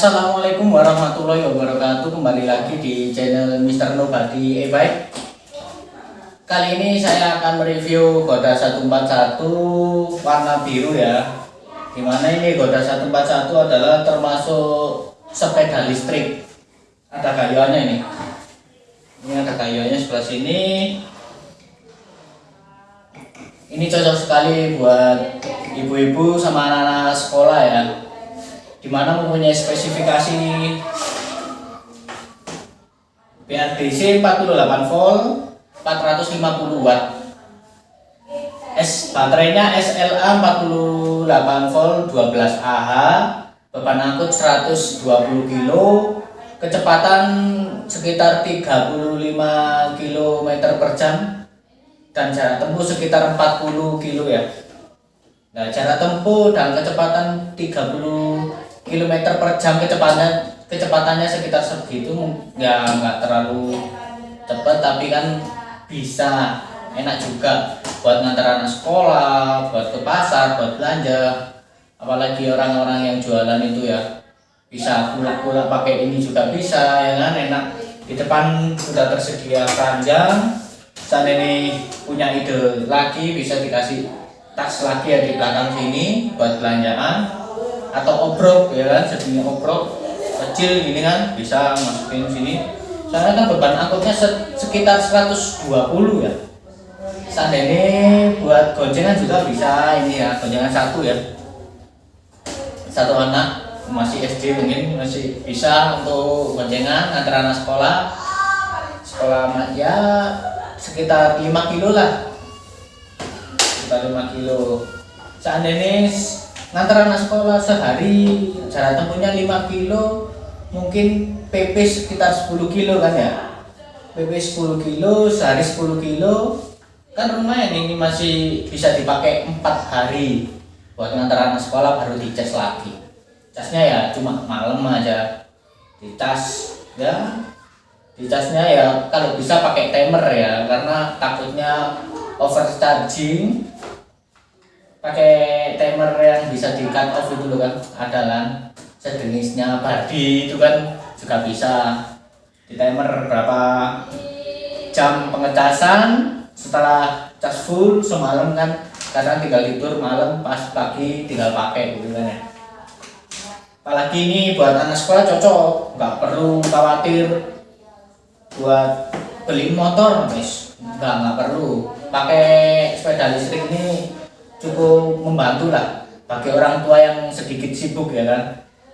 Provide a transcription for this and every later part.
Assalamualaikum warahmatullahi wabarakatuh. Kembali lagi di channel Mr. Nobody. E-bike Kali ini saya akan mereview Goda 141 warna biru ya. Di mana ini? Goda 141 adalah termasuk sepeda listrik. Ada kayuannya ini. Ini ada kayuannya sebelah sini. Ini cocok sekali buat ibu-ibu sama anak-anak sekolah ya di mana mempunyai spesifikasi BRDC 48 volt 450 watt. S baterainya SLA 48 volt 12 Ah beban angkut 120 kilo kecepatan sekitar 35 km per jam dan jarak tempuh sekitar 40 kilo ya. Nah, jarak tempuh dan kecepatan 30 km per jam kecepatannya kecepatannya sekitar segitu ya nggak terlalu cepat tapi kan bisa enak juga buat ngantar anak sekolah buat ke pasar buat belanja. Apalagi orang-orang yang jualan itu ya bisa pulak-pulak pakai ini juga bisa ya kan? Enak. Di depan sudah tersedia keranjang saat ini punya ide lagi bisa dikasih tas lagi ya di belakang sini buat belanjaan atau obrok ya kan? Segini obrok kecil gini kan bisa masukin sini. Soalnya kan beban angkutnya sekitar 120 ya. Seandainya buat goncengan juga bisa ini ya goncengan satu ya. Satu anak masih SD mungkin masih bisa untuk goncengan antara anak sekolah. Sekolah ya sekitar 5 kilo lah. Sekitar 5 kilo. Seandainya ngantar anak sekolah sehari jarak tempuhnya 5 kilo mungkin PP sekitar 10 kilo kan ya? PP 10 kilo sehari 10 kilo. Kan lumayan ini masih bisa dipakai 4 hari. Buat ngantar anak sekolah baru dicas lagi. Casnya ya cuma malam aja. Di tas ya. Di casnya ya kalau bisa pakai timer ya karena takutnya overcharging. Pakai timer yang bisa di cut off itu loh kan. Ada kan sejenisnya body itu kan juga bisa. Di timer berapa jam pengecasan setelah cas full semalam kan. Kadang tinggal tidur malam pas pagi tinggal pakai gitu kan ya. Apalagi ini buat anak sekolah cocok nggak perlu khawatir buat beli motor guys. Nggak nggak perlu. Pakai sepeda listrik ini cukup membantu lah bagi orang tua yang sedikit sibuk ya kan?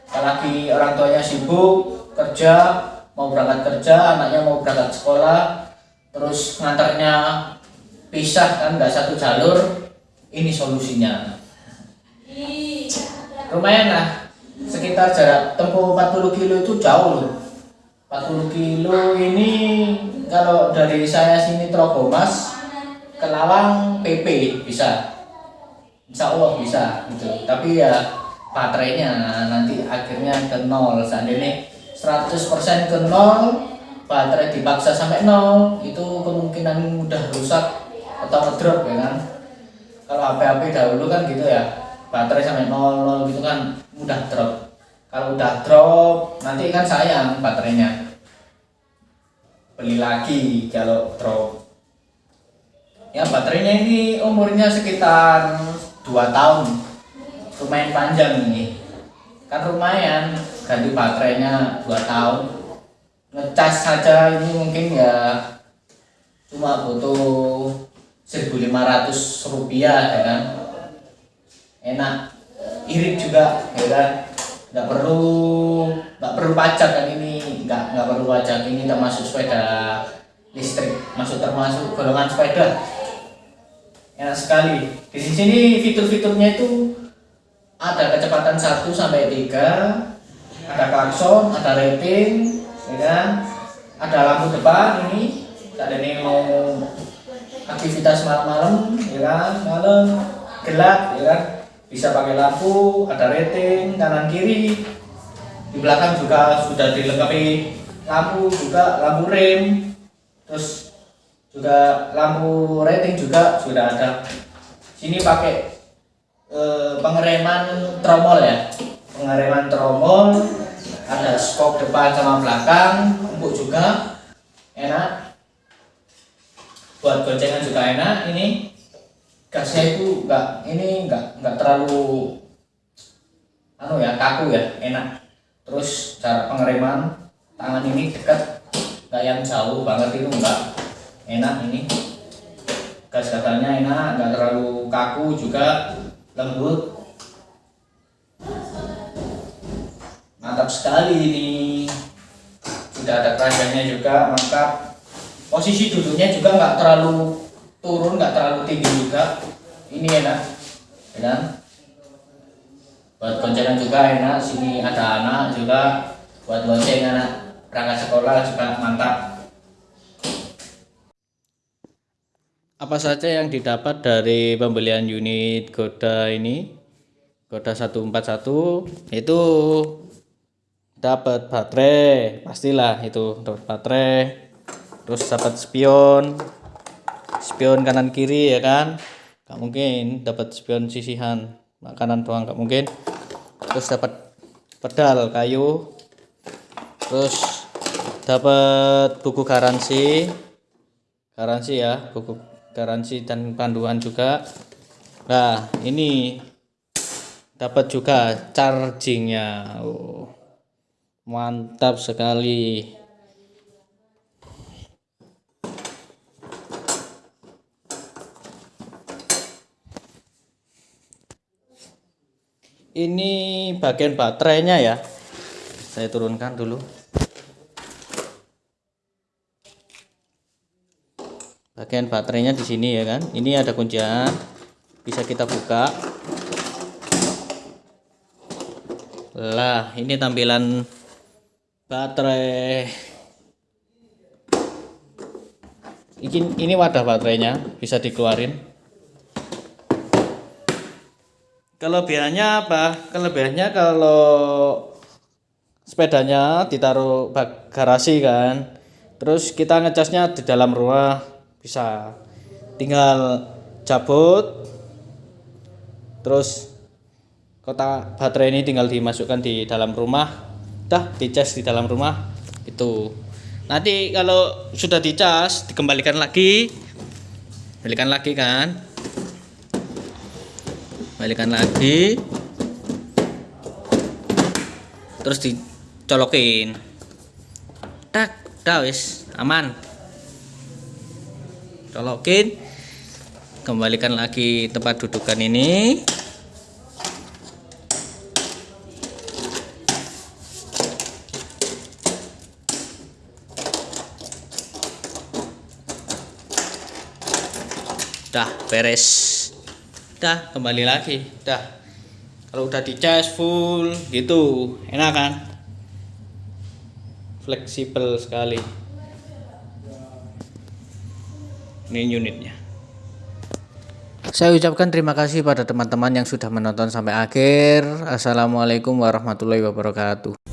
Apalagi orang tuanya sibuk kerja mau berangkat kerja anaknya mau berangkat sekolah terus ngantarnya pisah kan nggak satu jalur ini solusinya. Lumayan lah sekitar jarak tempuh 40 kilo itu jauh loh. 40 kilo ini kalau dari saya sini Trogomas ke Lawang PP bisa insya Allah bisa gitu. Tapi ya baterainya nanti akhirnya ke nol. Seandainya 100% ke nol baterai dipaksa sampai nol itu kemungkinan mudah rusak atau ngedrop ya kan? Kalau HP-HP dahulu kan gitu ya baterai sampai nol nol gitu kan mudah drop. Kalau udah drop nanti kan sayang baterainya. Beli lagi kalau drop. Ya baterainya ini umurnya sekitar dua tahun. Lumayan panjang ini. Kan lumayan ganti baterainya dua tahun. Ngecas saja ini mungkin ya cuma butuh 1500 rupiah ya kan? Enak. Irit juga ya kan? Nggak perlu nggak perlu pajak kan ini. Nggak nggak perlu pajak ini termasuk sepeda listrik masuk termasuk golongan sepeda enak sekali. Di sini fitur-fiturnya itu ada kecepatan 1 sampai 3 ada klakson ada rating ya kan? Ada lampu depan ini. Ada nih mau aktivitas malam-malam ya kan? Malam gelap ya kan? Bisa pakai lampu ada rating kanan kiri di belakang juga sudah dilengkapi lampu juga lampu rem. Terus juga lampu rating juga sudah ada. Sini pakai e, pengereman tromol ya. Pengereman tromol ada skop depan sama belakang empuk juga enak. Buat goncengan juga enak ini. Gasnya itu enggak ini enggak enggak terlalu anu ya kaku ya enak. Terus cara pengereman tangan ini dekat enggak yang jauh banget itu enggak enak ini. Gas gagalnya enak enggak terlalu kaku juga lembut. Mantap sekali ini. Sudah ada keranjangnya juga mantap. Posisi duduknya juga nggak terlalu turun nggak terlalu tinggi juga. Ini enak kan buat goncengan juga enak sini ada anak juga. Buat lonceng anak berangkat sekolah juga mantap apa saja yang didapat dari pembelian unit Goda ini? Goda 141 itu dapat baterai pastilah itu dapat baterai. Terus dapat spion spion kanan kiri ya kan? Nggak mungkin dapat spion sisihan kanan doang nggak mungkin. Terus dapat pedal kayu. Terus dapat buku garansi. Garansi ya buku garansi dan panduan juga. Nah ini dapat juga chargingnya. Oh, mantap sekali. Ini bagian baterainya ya. Saya turunkan dulu bagian baterainya di sini ya kan? Ini ada kuncian. Bisa kita buka. Lah ini tampilan baterai. Ini, ini wadah baterainya bisa dikeluarin. Kelebihannya apa? Kelebihannya kalau sepedanya ditaruh garasi kan. Terus kita ngecasnya di dalam rumah bisa. Tinggal cabut. Terus kotak baterai ini tinggal dimasukkan di dalam rumah. Dah dicas di dalam rumah. Itu nanti kalau sudah dicas dikembalikan lagi. Kembalikan lagi kan? Balikan lagi. Terus dicolokin. Tak dah wis. Aman colokin kembalikan lagi tempat dudukan ini. Dah beres. Dah kembali lagi. Dah. Kalau udah dicas full gitu. Enak kan? Fleksibel sekali ini unitnya. Saya ucapkan terima kasih pada teman-teman yang sudah menonton sampai akhir. Assalamualaikum warahmatullahi wabarakatuh